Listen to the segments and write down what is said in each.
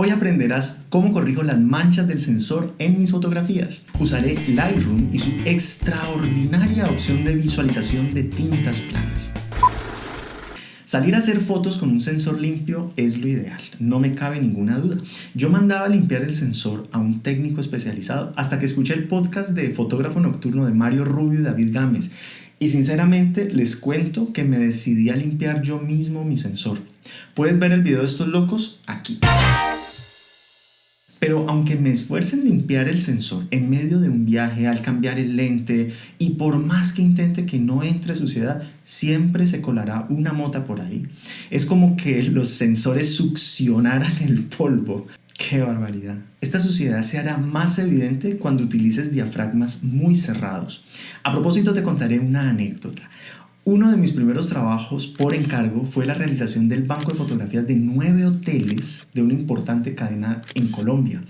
Hoy aprenderás cómo corrijo las manchas del sensor en mis fotografías. Usaré Lightroom y su extraordinaria opción de visualización de tintas planas. Salir a hacer fotos con un sensor limpio es lo ideal, no me cabe ninguna duda. Yo mandaba a limpiar el sensor a un técnico especializado hasta que escuché el podcast de Fotógrafo Nocturno de Mario Rubio y David Gámez y sinceramente les cuento que me decidí a limpiar yo mismo mi sensor. Puedes ver el video de estos locos aquí. Pero aunque me esfuerce en limpiar el sensor en medio de un viaje, al cambiar el lente, y por más que intente que no entre suciedad, siempre se colará una mota por ahí. Es como que los sensores succionaran el polvo. ¡Qué barbaridad! Esta suciedad se hará más evidente cuando utilices diafragmas muy cerrados. A propósito te contaré una anécdota. Uno de mis primeros trabajos por encargo fue la realización del banco de fotografías de nueve hoteles de una importante cadena en Colombia.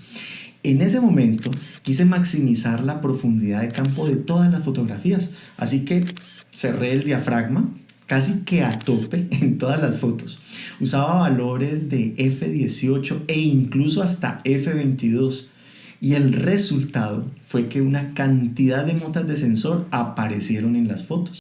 En ese momento quise maximizar la profundidad de campo de todas las fotografías, así que cerré el diafragma casi que a tope en todas las fotos. Usaba valores de F18 e incluso hasta F22 y el resultado fue que una cantidad de motas de sensor aparecieron en las fotos.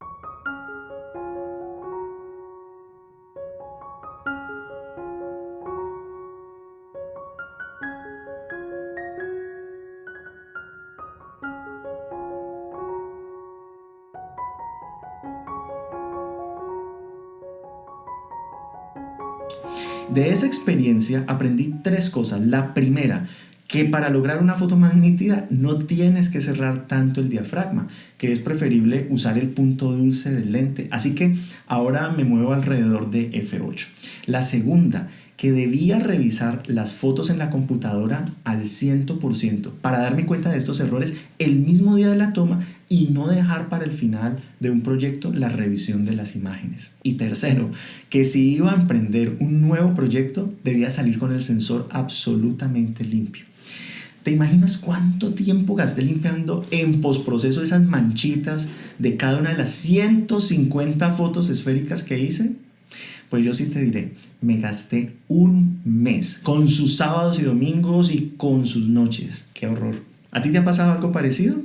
De esa experiencia aprendí tres cosas. La primera, que para lograr una foto más nítida no tienes que cerrar tanto el diafragma, que es preferible usar el punto dulce del lente. Así que ahora me muevo alrededor de F8. La segunda, que debía revisar las fotos en la computadora al 100% para darme cuenta de estos errores el mismo día de la toma y no dejar para el final de un proyecto la revisión de las imágenes. Y tercero, que si iba a emprender un nuevo proyecto debía salir con el sensor absolutamente limpio. ¿Te imaginas cuánto tiempo gasté limpiando en postproceso esas manchitas de cada una de las 150 fotos esféricas que hice? Pues yo sí te diré, me gasté un mes con sus sábados y domingos y con sus noches. ¡Qué horror! ¿A ti te ha pasado algo parecido?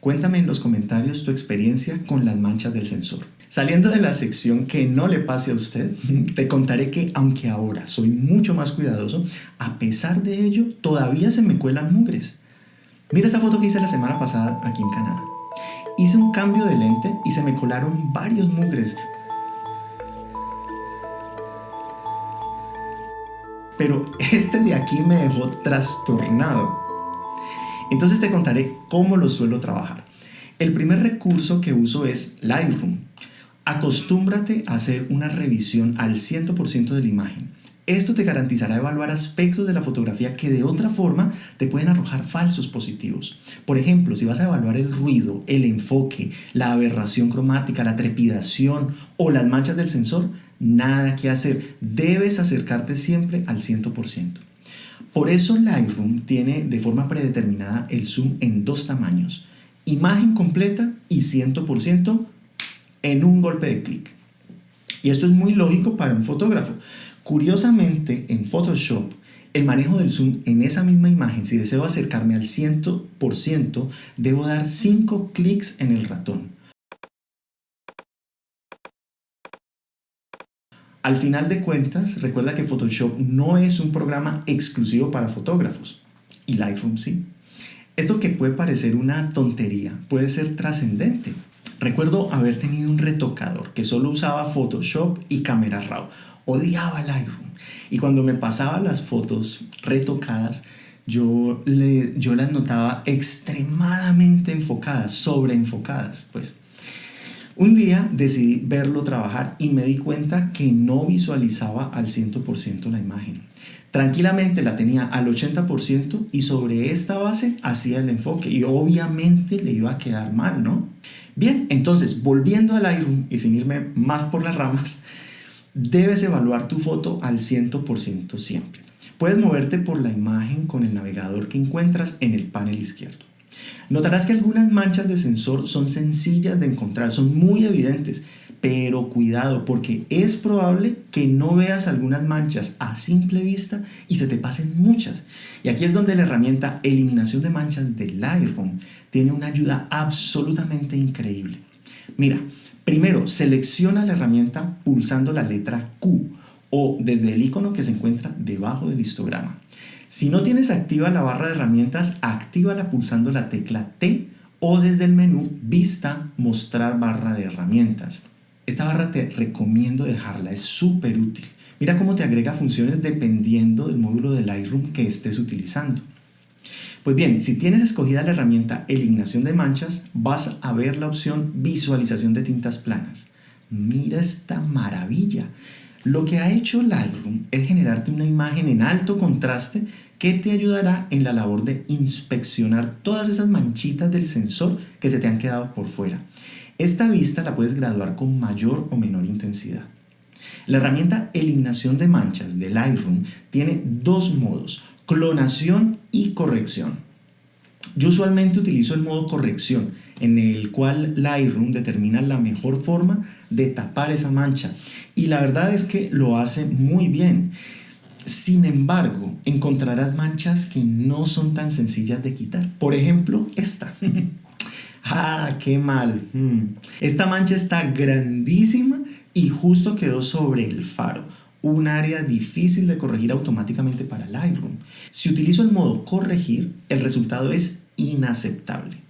Cuéntame en los comentarios tu experiencia con las manchas del sensor. Saliendo de la sección que no le pase a usted, te contaré que aunque ahora soy mucho más cuidadoso, a pesar de ello todavía se me cuelan mugres. Mira esta foto que hice la semana pasada aquí en Canadá. Hice un cambio de lente y se me colaron varios mugres, pero este de aquí me dejó trastornado. Entonces te contaré cómo lo suelo trabajar. El primer recurso que uso es Lightroom. Acostúmbrate a hacer una revisión al 100% de la imagen. Esto te garantizará evaluar aspectos de la fotografía que de otra forma te pueden arrojar falsos positivos. Por ejemplo, si vas a evaluar el ruido, el enfoque, la aberración cromática, la trepidación o las manchas del sensor, nada que hacer. Debes acercarte siempre al 100%. Por eso Lightroom tiene de forma predeterminada el zoom en dos tamaños, imagen completa y 100% en un golpe de clic. Y esto es muy lógico para un fotógrafo. Curiosamente, en Photoshop, el manejo del zoom en esa misma imagen, si deseo acercarme al 100%, debo dar 5 clics en el ratón. Al final de cuentas, recuerda que Photoshop no es un programa exclusivo para fotógrafos y Lightroom sí. Esto que puede parecer una tontería puede ser trascendente. Recuerdo haber tenido un retocador que solo usaba Photoshop y Camera Raw. Odiaba Lightroom. Y cuando me pasaba las fotos retocadas, yo, le, yo las notaba extremadamente enfocadas, sobreenfocadas. Pues un día decidí verlo trabajar y me di cuenta que no visualizaba al 100% la imagen. Tranquilamente la tenía al 80% y sobre esta base hacía el enfoque y obviamente le iba a quedar mal, ¿no? Bien, entonces volviendo al Lightroom y sin irme más por las ramas, debes evaluar tu foto al 100% siempre. Puedes moverte por la imagen con el navegador que encuentras en el panel izquierdo. Notarás que algunas manchas de sensor son sencillas de encontrar, son muy evidentes, Pero cuidado, porque es probable que no veas algunas manchas a simple vista y se te pasen muchas. Y aquí es donde la herramienta eliminación de manchas de Lightroom tiene una ayuda absolutamente increíble. Mira, primero selecciona la herramienta pulsando la letra Q o desde el icono que se encuentra debajo del histograma. Si no tienes activa la barra de herramientas, actívala pulsando la tecla T o desde el menú Vista, Mostrar barra de herramientas. Esta barra te recomiendo dejarla, es súper útil. Mira cómo te agrega funciones dependiendo del módulo de Lightroom que estés utilizando. Pues bien, si tienes escogida la herramienta Eliminación de manchas, vas a ver la opción Visualización de tintas planas. Mira esta maravilla. Lo que ha hecho Lightroom es generarte una imagen en alto contraste que te ayudará en la labor de inspeccionar todas esas manchitas del sensor que se te han quedado por fuera. Esta vista la puedes graduar con mayor o menor intensidad. La herramienta Eliminación de manchas de Lightroom tiene dos modos, clonación y corrección. Yo usualmente utilizo el modo corrección, en el cual Lightroom determina la mejor forma de tapar esa mancha. Y la verdad es que lo hace muy bien. Sin embargo, encontrarás manchas que no son tan sencillas de quitar. Por ejemplo, esta. ¡Ah, qué mal! Hmm. Esta mancha está grandísima y justo quedó sobre el faro, un área difícil de corregir automáticamente para Lightroom. Si utilizo el modo corregir, el resultado es inaceptable.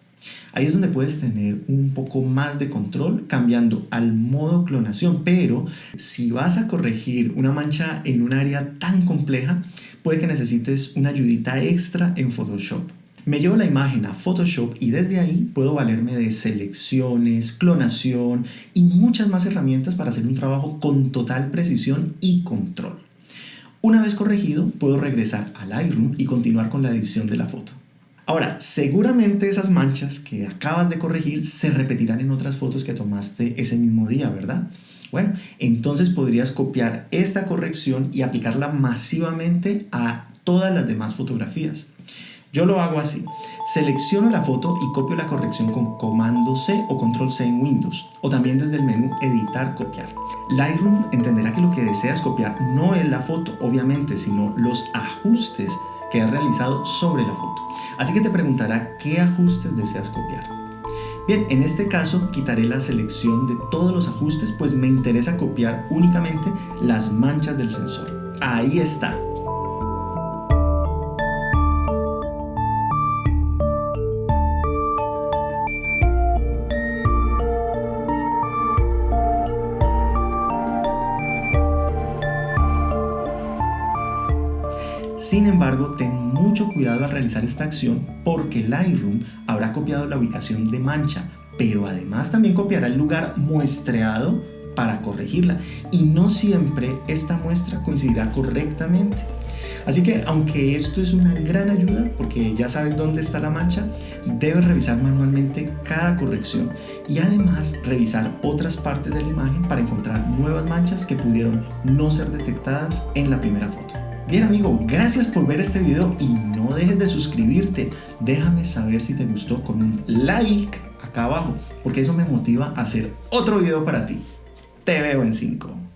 Ahí es donde puedes tener un poco más de control cambiando al modo clonación, pero si vas a corregir una mancha en un área tan compleja, puede que necesites una ayudita extra en Photoshop. Me llevo la imagen a Photoshop y desde ahí puedo valerme de selecciones, clonación y muchas más herramientas para hacer un trabajo con total precisión y control. Una vez corregido, puedo regresar a Lightroom y continuar con la edición de la foto. Ahora, seguramente esas manchas que acabas de corregir se repetirán en otras fotos que tomaste ese mismo día, ¿verdad? Bueno, entonces podrías copiar esta corrección y aplicarla masivamente a todas las demás fotografías. Yo lo hago así. Selecciono la foto y copio la corrección con comando C o control C en Windows o también desde el menú editar copiar. Lightroom entenderá que lo que deseas copiar no es la foto, obviamente, sino los ajustes que has realizado sobre la foto. Así que te preguntará qué ajustes deseas copiar. Bien, en este caso quitaré la selección de todos los ajustes pues me interesa copiar únicamente las manchas del sensor. Ahí está, Sin embargo, ten mucho cuidado al realizar esta acción porque Lightroom habrá copiado la ubicación de mancha, pero además también copiará el lugar muestreado para corregirla y no siempre esta muestra coincidirá correctamente. Así que aunque esto es una gran ayuda porque ya sabes dónde está la mancha, debes revisar manualmente cada corrección y además revisar otras partes de la imagen para encontrar nuevas manchas que pudieron no ser detectadas en la primera foto. Bien amigo, gracias por ver este video y no dejes de suscribirte. Déjame saber si te gustó con un like acá abajo, porque eso me motiva a hacer otro video para ti. Te veo en 5.